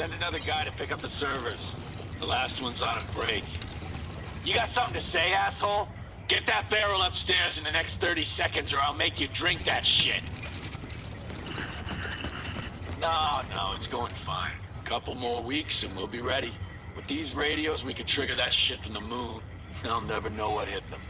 Send another guy to pick up the servers. The last one's on a break. You got something to say, asshole? Get that barrel upstairs in the next 30 seconds or I'll make you drink that shit. No, no, it's going fine. A Couple more weeks and we'll be ready. With these radios, we can trigger that shit from the moon. They'll never know what hit them.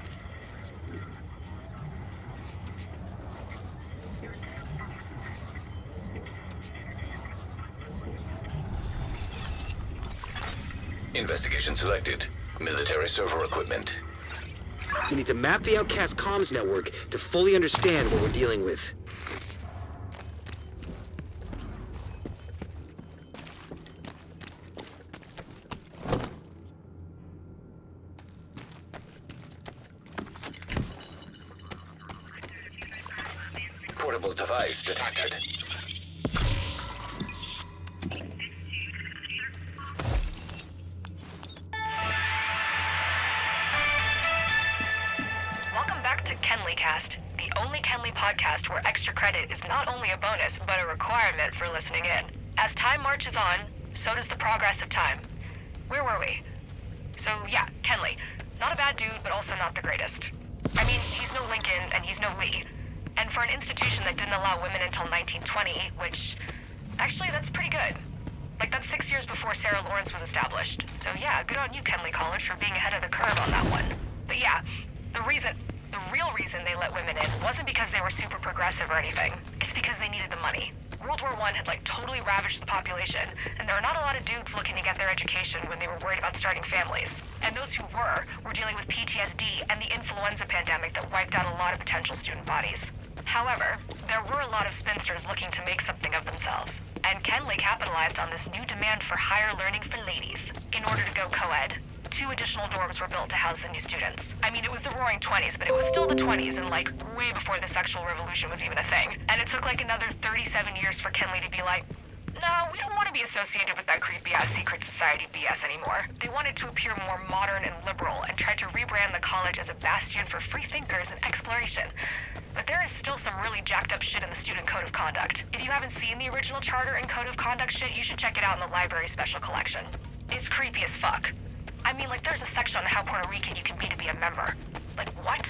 Investigation selected. Military server equipment. We need to map the Outcast comms network to fully understand what we're dealing with. Portable device detected. Not the greatest. I mean, he's no Lincoln and he's no Lee. And for an institution that didn't allow women until 1920, which. Actually, that's pretty good. Like, that's six years before Sarah Lawrence was established. So, yeah, good on you, Kenly College, for being ahead of the curve on that one. But yeah, the reason, the real reason they let women in wasn't because they were super progressive or anything. It's because they needed the money. World War One had like totally ravaged the population, and there were not a lot of dudes looking to get their education when they were worried about starting families. And those who were were dealing with PTSD and the influenza pandemic that wiped out a lot of potential student bodies. However, there were a lot of spinsters looking to make something of themselves, and Kenly capitalized on this new demand for higher learning for ladies. In order to go co-ed, two additional dorms were built to house the new students. I mean, it was the roaring 20s, but it was still the 20s and like way before the sexual revolution was even a thing. And it took like another 37 years for Kenly to be like, no, we don't want to be associated with that creepy ass secret society BS anymore. They wanted to appear more modern and liberal and tried to rebrand the college as a bastion for free thinkers and exploration. But there is still some really jacked up shit in the student code of conduct. If you haven't seen the original charter and code of conduct shit, you should check it out in the library special collection. It's creepy as fuck. I mean, like, there's a section on how Puerto Rican you can be to be a member. Like, what?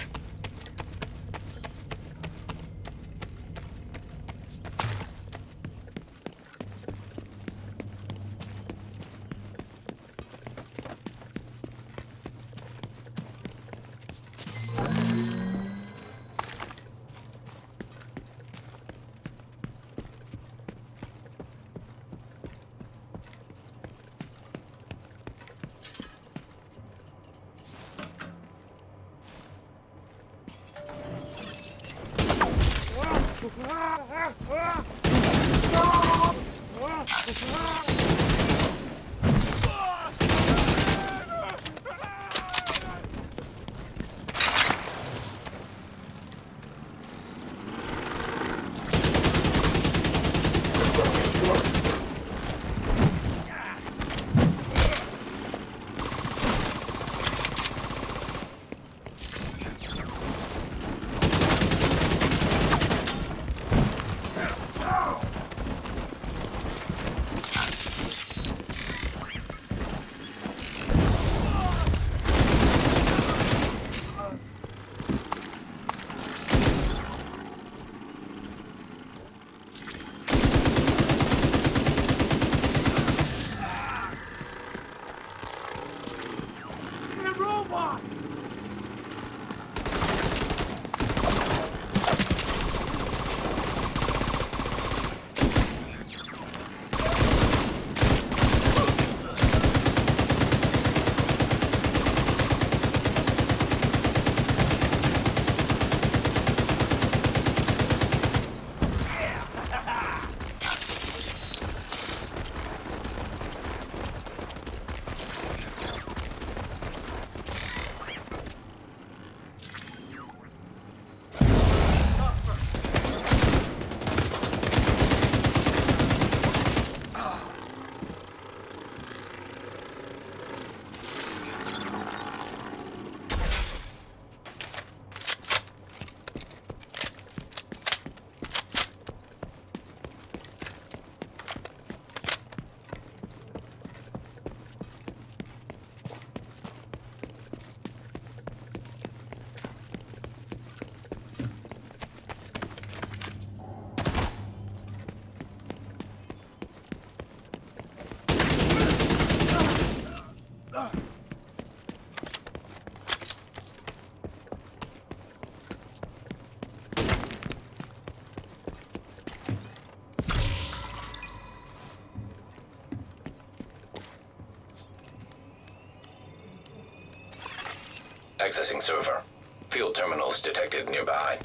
Accessing server. Field terminals detected nearby.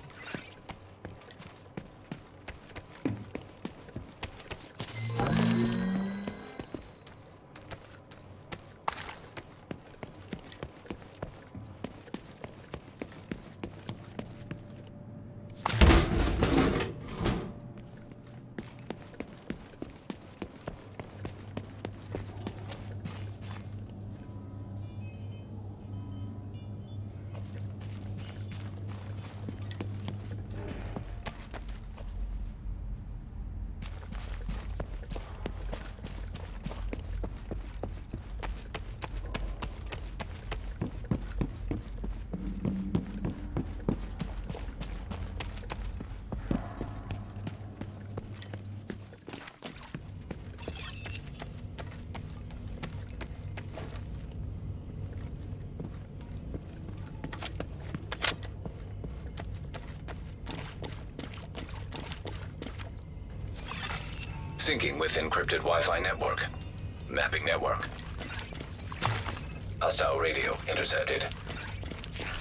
Syncing with encrypted Wi-Fi network. Mapping network. Hostile radio intercepted.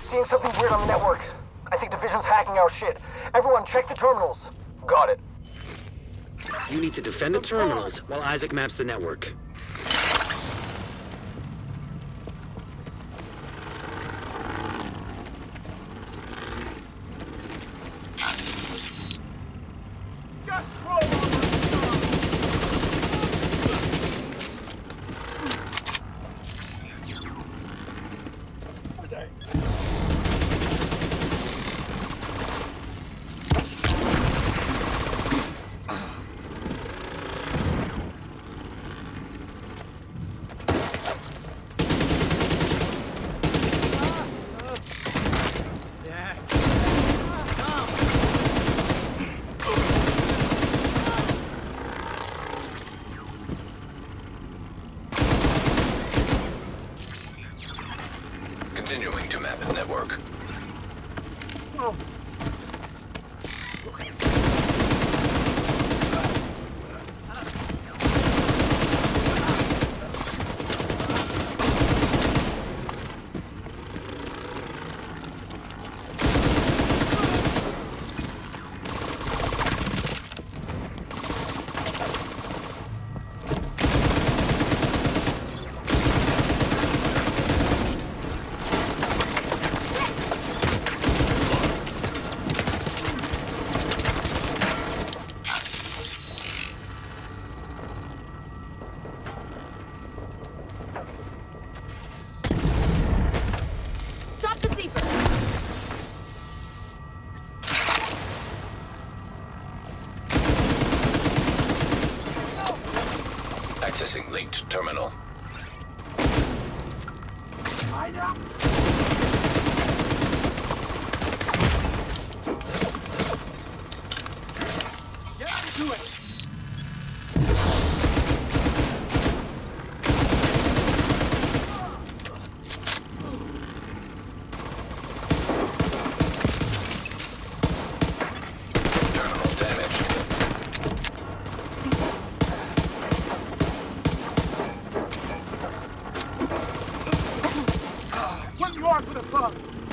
Seeing something weird on the network. I think Division's hacking our shit. Everyone check the terminals. Got it. You need to defend the terminals while Isaac maps the network. What you are for the fuck?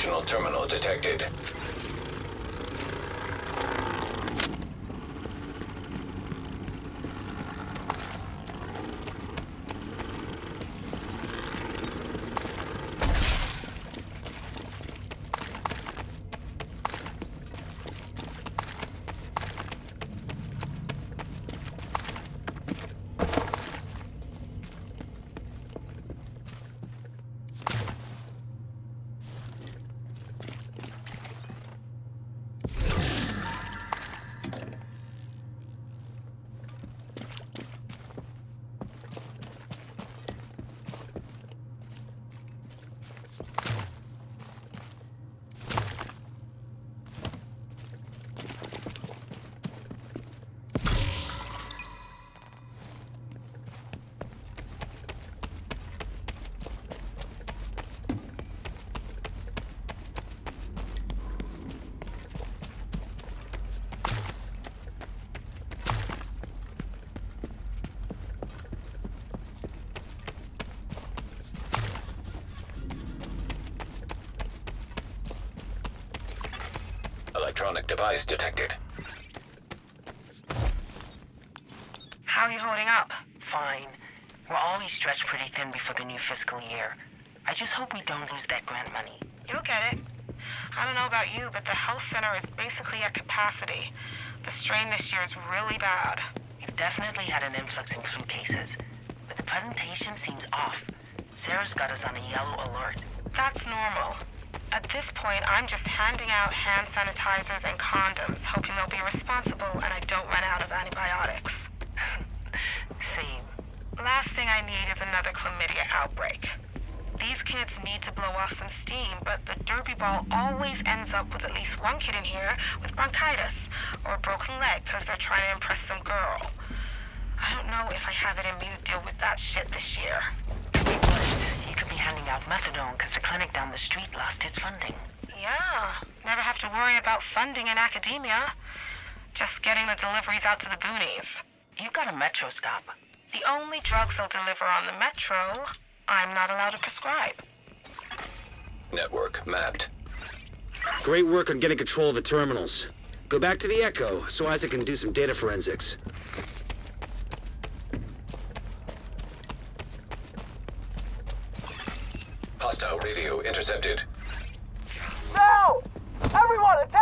Additional terminal detected. Electronic device detected. How are you holding up? Fine. We're always stretched pretty thin before the new fiscal year. I just hope we don't lose that grant money. You'll get it. I don't know about you, but the health center is basically at capacity. The strain this year is really bad. We've definitely had an influx in flu cases, but the presentation seems off. Sarah's got us on a yellow alert. That's normal. At this point, I'm just handing out hand sanitizers and condoms, hoping they'll be responsible and I don't run out of antibiotics. Same. Last thing I need is another chlamydia outbreak. These kids need to blow off some steam, but the derby ball always ends up with at least one kid in here with bronchitis or a broken leg because they're trying to impress some girl. I don't know if I have it in me to deal with that shit this year. You could be handing out methadone because the clinic down the street lost its funding. Yeah, never have to worry about funding in academia. Just getting the deliveries out to the boonies. You've got a metro stop. The only drugs they'll deliver on the metro, I'm not allowed to prescribe. Network mapped. Great work on getting control of the terminals. Go back to the Echo so Isaac can do some data forensics. Hostile radio intercepted. Now! Everyone, attack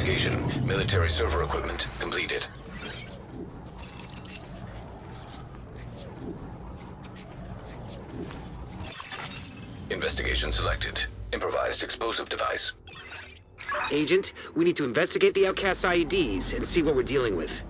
Investigation. Military server equipment completed. Investigation selected. Improvised explosive device. Agent, we need to investigate the Outcast IEDs and see what we're dealing with.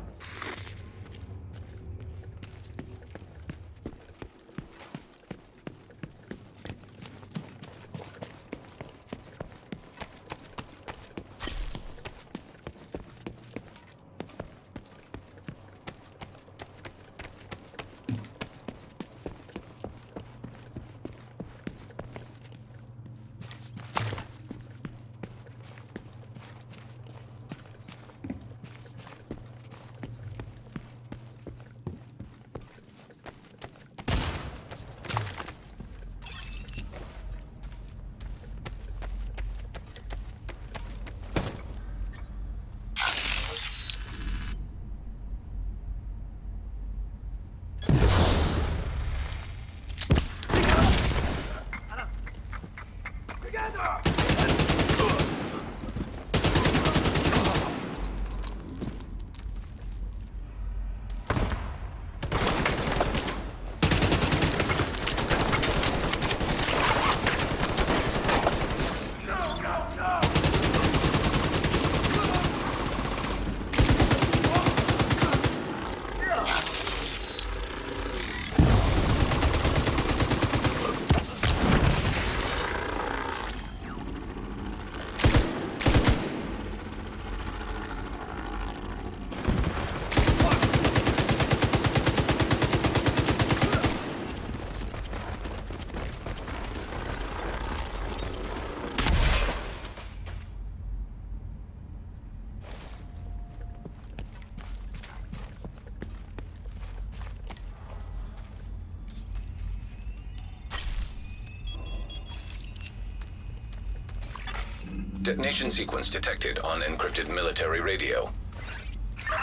Detonation sequence detected on encrypted military radio.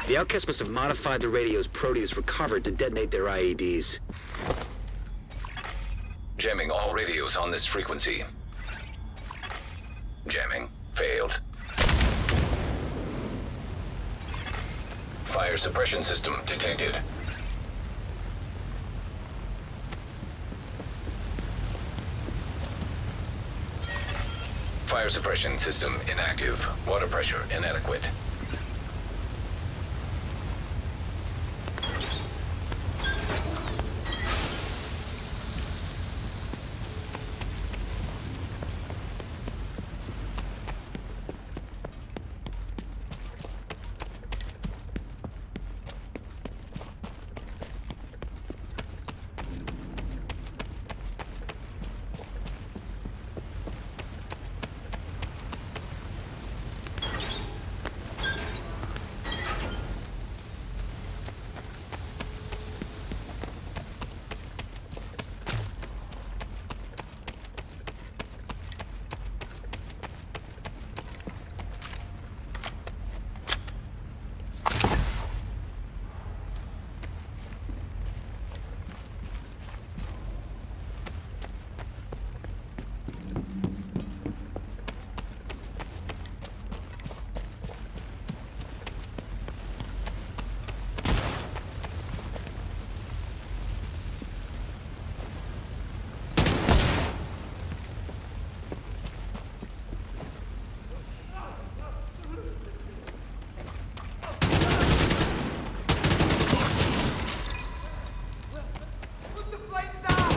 The Outcast must have modified the radios Proteus recovered to detonate their IEDs. Jamming all radios on this frequency. Jamming. Failed. Fire suppression system detected. Fire suppression system inactive. Water pressure inadequate. Put the flames out!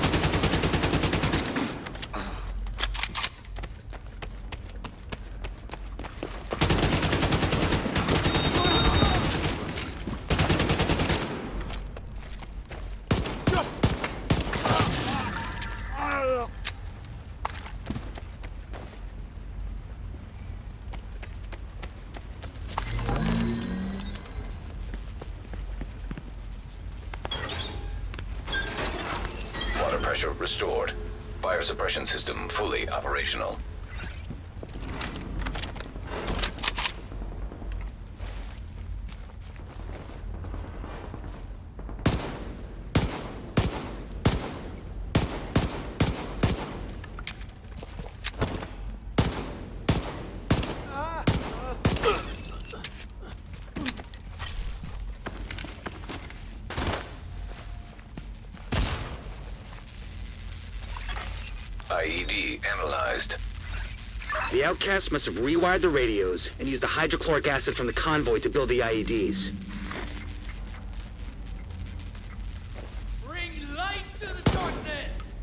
Water pressure restored. Fire suppression system fully operational. Outcasts must have rewired the radios and used the hydrochloric acid from the convoy to build the IEDs. Bring light to the darkness!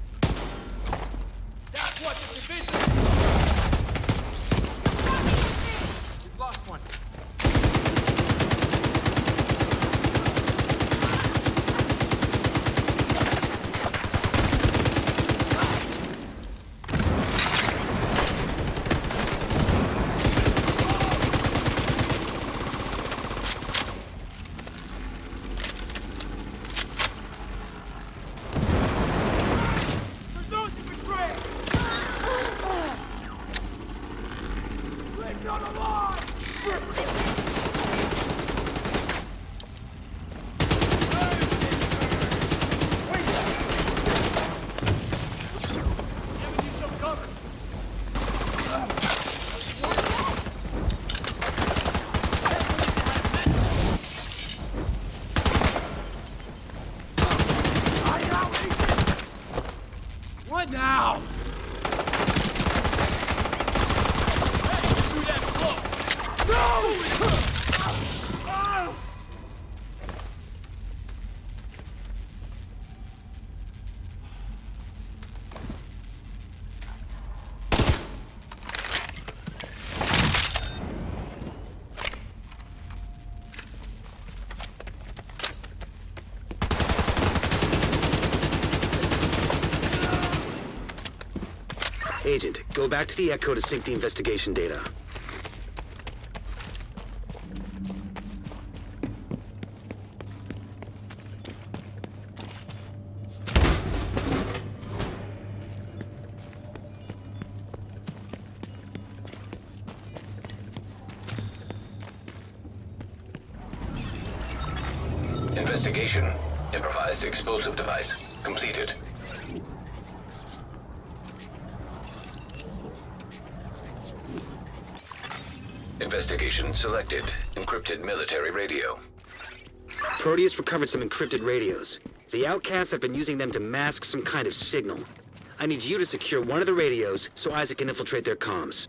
That's what the division We've lost one. There's those who betray! Let's not alive! Giving you some cover. What now? Hey, through that floor. No! Agent, go back to the Echo to sync the investigation data. Recovered some encrypted radios. The outcasts have been using them to mask some kind of signal. I need you to secure one of the radios so Isaac can infiltrate their comms.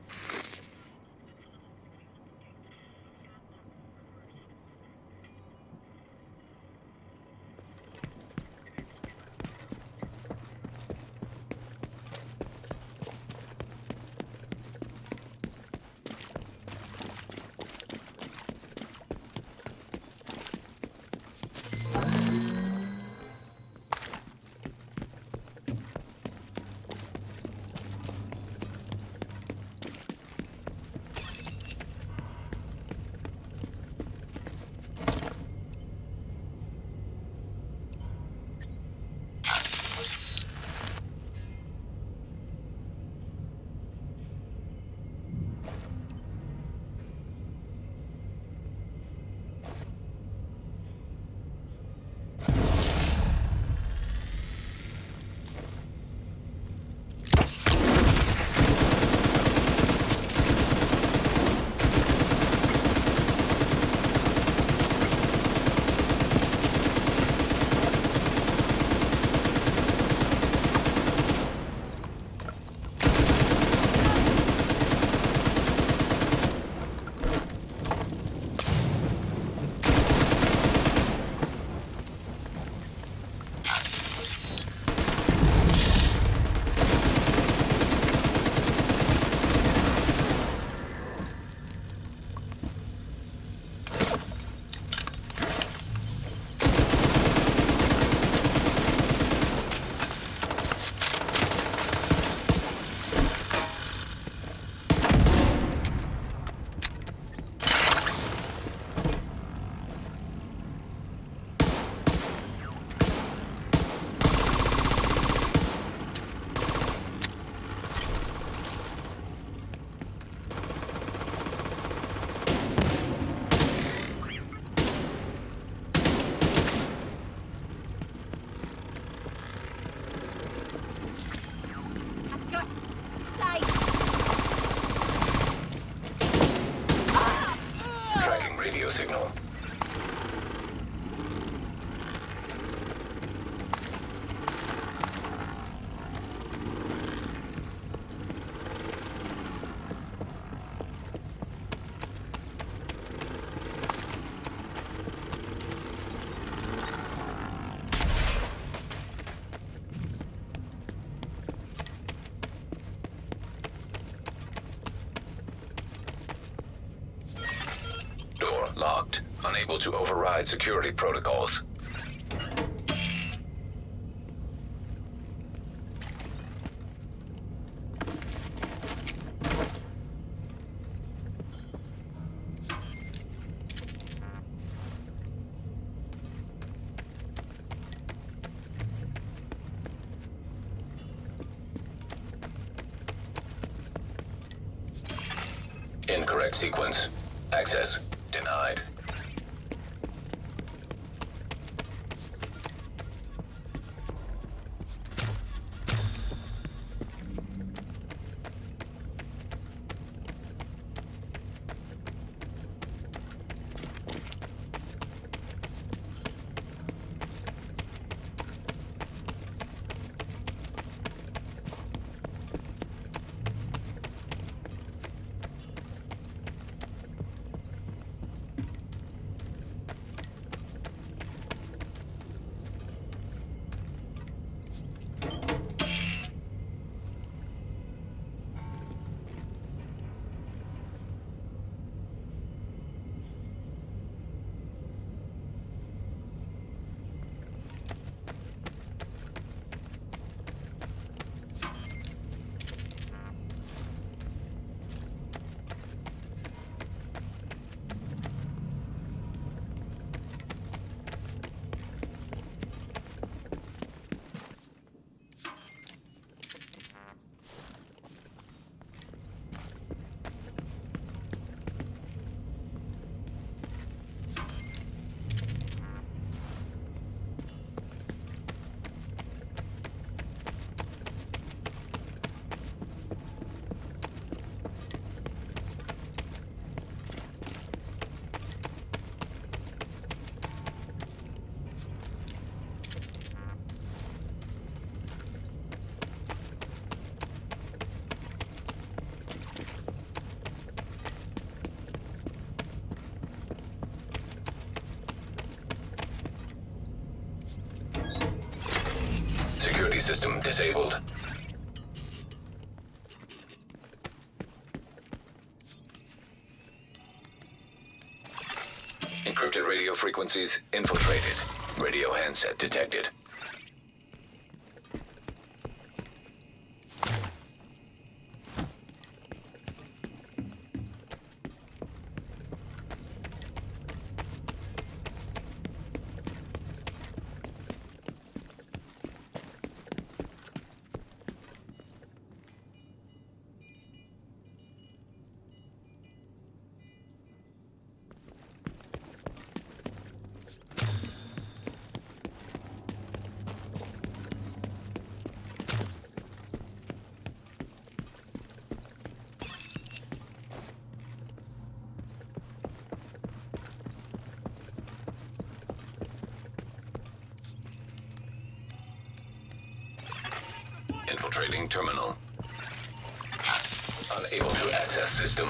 Tracking radio signal. Unable to override security protocols. System disabled. Encrypted radio frequencies infiltrated. Radio handset detected. Infiltrating terminal. Unable to access system.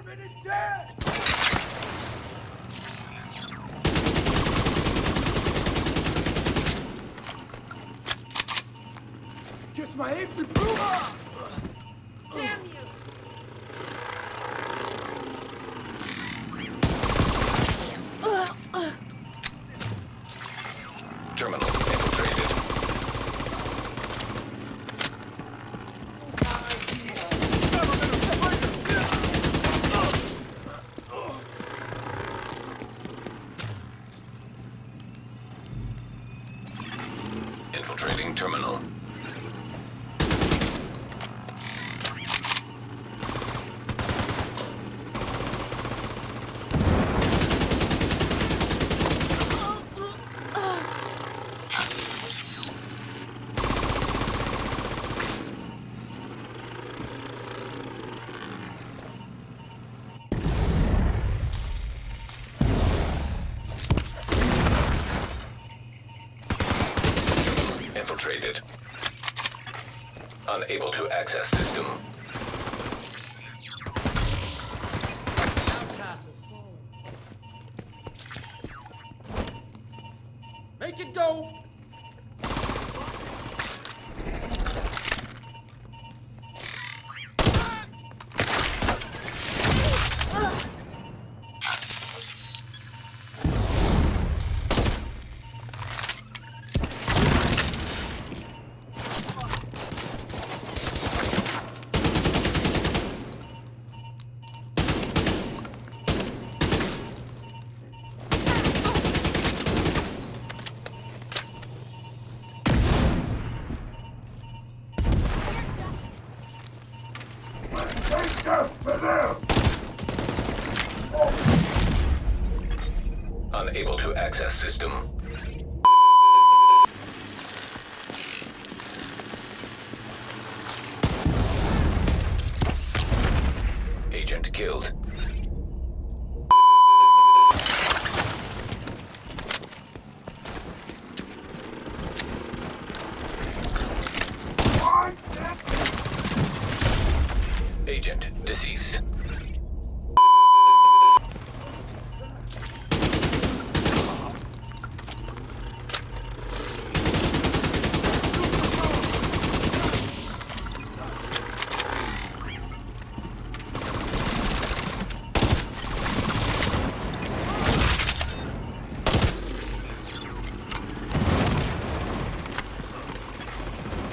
Government is dead! Guess my aim's improved! Damn infiltrated. Unable to access system. System. Agent killed. Agent deceased.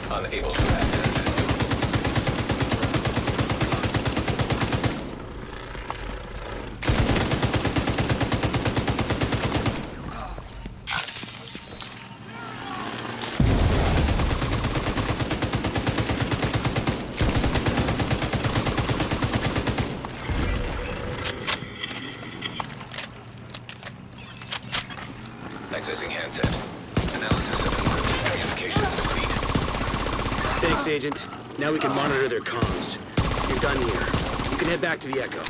Unable to access system. Accessing handset. Analysis of encrypted communications complete. Thanks, Agent. Now we can monitor their comms. You're done here. You can head back to the Echo.